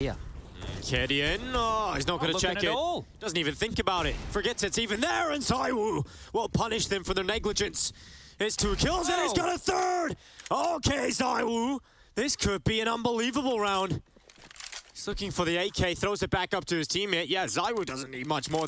Yeah. Kedian, oh, he's not going to check it. all. Doesn't even think about it. Forgets it's even there, and Zywoo will punish them for their negligence. It's two kills, and he's got a third! Okay, Zywoo, this could be an unbelievable round. He's looking for the AK, throws it back up to his teammate. Yeah, Zywoo doesn't need much more than